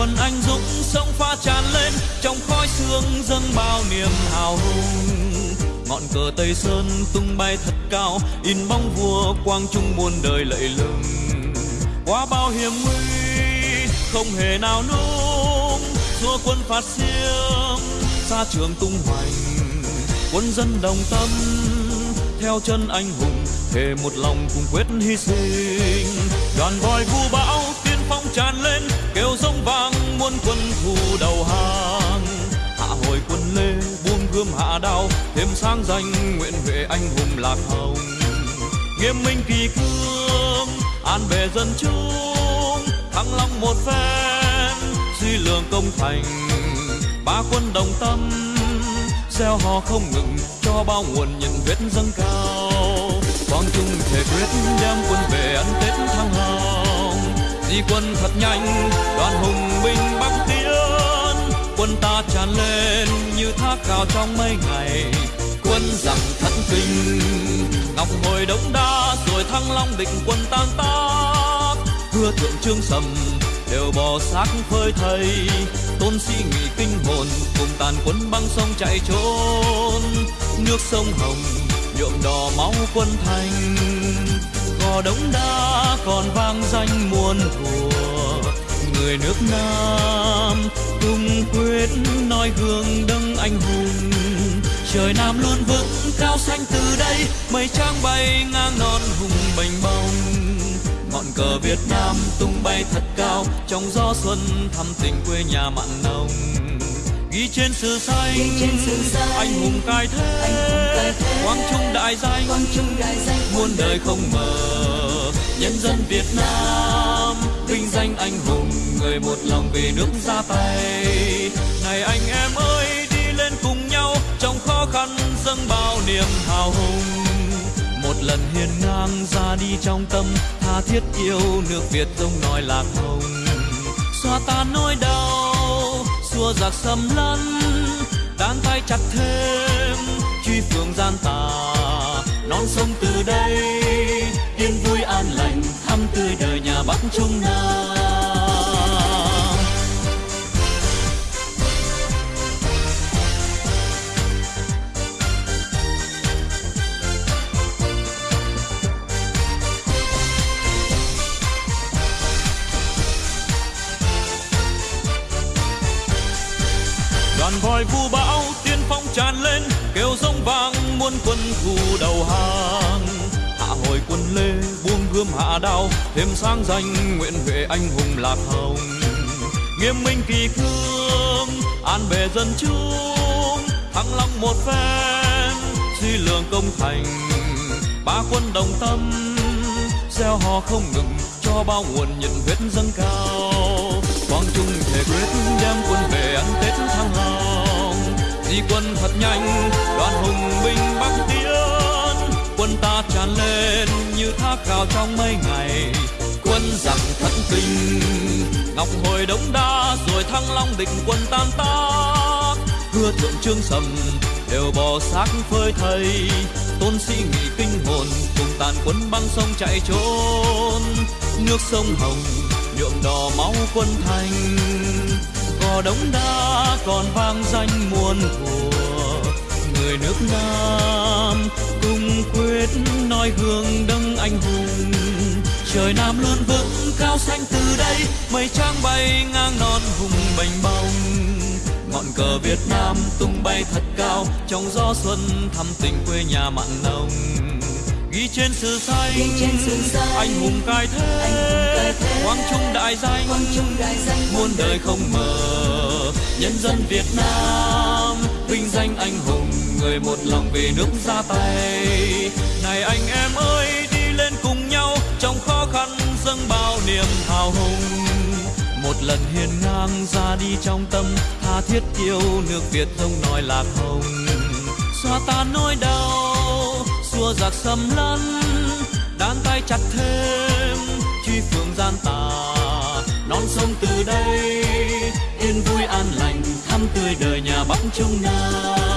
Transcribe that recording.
quân anh dũng sông pha tràn lên, trong khói sương dâng bao niềm hào hùng. Ngọn cờ tây sơn tung bay thật cao, in bóng vua quang trung muôn đời lạy lừng. Qua bao hiểm nguy, không hề nào nung xua quân phạt xiêm xa trường tung hoành. Quân dân đồng tâm, theo chân anh hùng, thề một lòng cùng quyết hy sinh. Đoàn voi vu bão tiên phong tràn lên muốn muôn quân thù đầu hàng. Hạ hồi quân lê, buông gươm hạ đao, thêm sáng danh nguyện huệ anh hùng lạc hồng. Nghiêm minh kỳ cương, an bề dân chúng, thăng long một phen, suy lường công thành. Ba quân đồng tâm, gieo hò không ngừng, cho bao nguồn nhận vết dâng cao. Quang trung thể quyết đem quân về ăn tết thăng hào di quân thật nhanh, đoàn hùng binh bắc tiến. Quân ta tràn lên như thác cao trong mấy ngày. Quân giặc thất kinh, ngọc hồi đống đa, rồi thăng long định quân tan tác. Hứa thượng trương sầm đều bò xác phơi thây tôn sĩ nghị kinh hồn cùng tàn quân băng sông chạy trốn. Nước sông hồng nhuộm đỏ máu quân thành. Hò đống đa còn vang danh muôn thuở người nước nam. Tung quyết noi gương đấng anh hùng, trời nam luôn vững cao xanh từ đây. Mây trắng bay ngang non hùng mênh mông ngọn cờ Việt Nam tung bay thật cao. Trong gió xuân thăm tình quê nhà mặn nồng ghi trên sử xanh. Anh hùng cai thế quang trung đại danh. Muôn đời không mờ nhân dân Việt Nam vinh danh anh hùng người một lòng vì nước ra tay. Này anh em ơi đi lên cùng nhau trong khó khăn dâng bao niềm hào hùng. Một lần hiên ngang ra đi trong tâm tha thiết yêu nước Việt rông nói lạc hồng xua giặc xâm lấn, đan tay chặt thêm, truy phường gian tà. Non sông từ đây, yên vui an lành, thăm tươi đời nhà bắc trung nam. Đàn voi vu bão, tiên phong tràn lên, kêu giống vang, muôn quân thù đầu hàng. Hạ hồi quân lê, buông gươm hạ đao, thêm sáng danh, nguyện huệ anh hùng lạc hồng. Nghiêm minh kỳ cương, an bề dân chúng, thăng long một phen, suy lường công thành. Ba quân đồng tâm, gieo hò không ngừng, cho bao nguồn nhận huyết dâng cao. Di quân thật nhanh, đoàn hùng binh bắc tiến. Quân ta tràn lên như thác cao trong mấy ngày. Quân giặc thật kinh, ngọc hồi đống đa, rồi thăng long định quân tan tác. Hứa thượng trương sầm đều bò xác phơi thây. Tôn sĩ nghị kinh hồn, cùng tàn quân băng sông chạy trốn. Nước sông hồng, nhuộm đỏ máu quân thành. Gò đống đa còn vang danh muôn thuở người nước nam. Cùng quyết nói gương đấng anh hùng. Trời nam luôn vững cao xanh từ đây mây trắng bay ngang non hùng mênh mông ngọn cờ Việt Nam tung bay thật cao trong gió xuân thăm tình quê nhà mặn nồng. Ghi trên sử xanh anh hùng cai thế. quang trung đại danh. muôn đời không mờ nhân dân Việt Nam, vinh danh anh hùng, người một lòng vì nước ra tay. Này anh em ơi, đi lên cùng nhau, trong khó khăn dâng bao niềm hào hùng. Một lần hiên ngang ra đi trong tâm, tha thiết yêu nước Việt thông nói lạc hồng. Xóa tan nỗi đau, xua giặc xâm lấn, đan tay chặt thêm, truy phương gian tà non sông từ đây, yên vui an lành thăm tươi đời nhà bắc trung nam